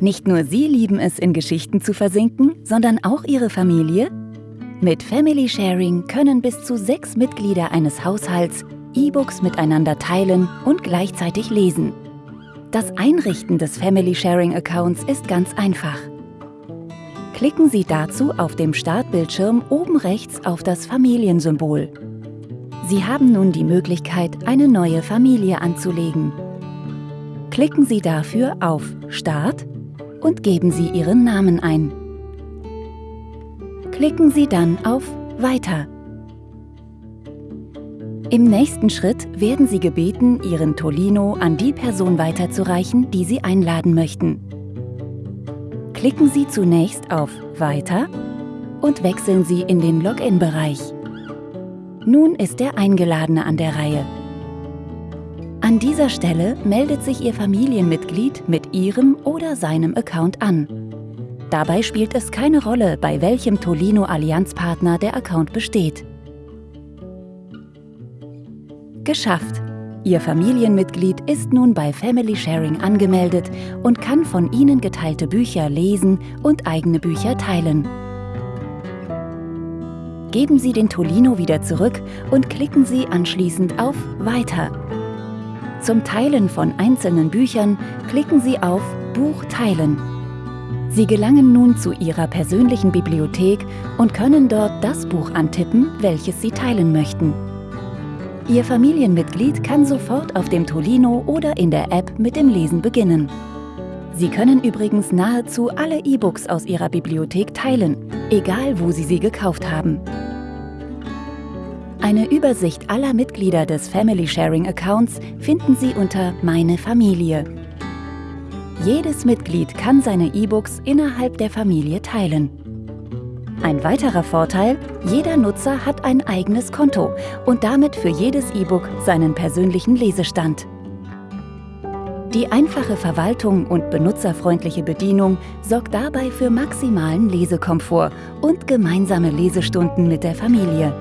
Nicht nur Sie lieben es, in Geschichten zu versinken, sondern auch Ihre Familie? Mit Family Sharing können bis zu sechs Mitglieder eines Haushalts E-Books miteinander teilen und gleichzeitig lesen. Das Einrichten des Family Sharing Accounts ist ganz einfach. Klicken Sie dazu auf dem Startbildschirm oben rechts auf das Familiensymbol. Sie haben nun die Möglichkeit, eine neue Familie anzulegen. Klicken Sie dafür auf Start und geben Sie Ihren Namen ein. Klicken Sie dann auf Weiter. Im nächsten Schritt werden Sie gebeten, Ihren Tolino an die Person weiterzureichen, die Sie einladen möchten. Klicken Sie zunächst auf Weiter und wechseln Sie in den Login-Bereich. Nun ist der Eingeladene an der Reihe. An dieser Stelle meldet sich Ihr Familienmitglied mit Ihrem oder seinem Account an. Dabei spielt es keine Rolle, bei welchem Tolino-Allianzpartner der Account besteht. Geschafft! Ihr Familienmitglied ist nun bei Family Sharing angemeldet und kann von Ihnen geteilte Bücher lesen und eigene Bücher teilen. Geben Sie den Tolino wieder zurück und klicken Sie anschließend auf Weiter. Zum Teilen von einzelnen Büchern klicken Sie auf Buch teilen. Sie gelangen nun zu Ihrer persönlichen Bibliothek und können dort das Buch antippen, welches Sie teilen möchten. Ihr Familienmitglied kann sofort auf dem Tolino oder in der App mit dem Lesen beginnen. Sie können übrigens nahezu alle E-Books aus Ihrer Bibliothek teilen, egal wo Sie sie gekauft haben. Eine Übersicht aller Mitglieder des Family Sharing Accounts finden Sie unter Meine Familie. Jedes Mitglied kann seine E-Books innerhalb der Familie teilen. Ein weiterer Vorteil, jeder Nutzer hat ein eigenes Konto und damit für jedes E-Book seinen persönlichen Lesestand. Die einfache Verwaltung und benutzerfreundliche Bedienung sorgt dabei für maximalen Lesekomfort und gemeinsame Lesestunden mit der Familie.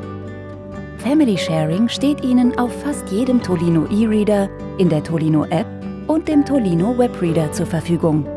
Family Sharing steht Ihnen auf fast jedem Tolino E-Reader, in der Tolino App und dem Tolino Webreader zur Verfügung.